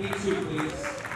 E2, please.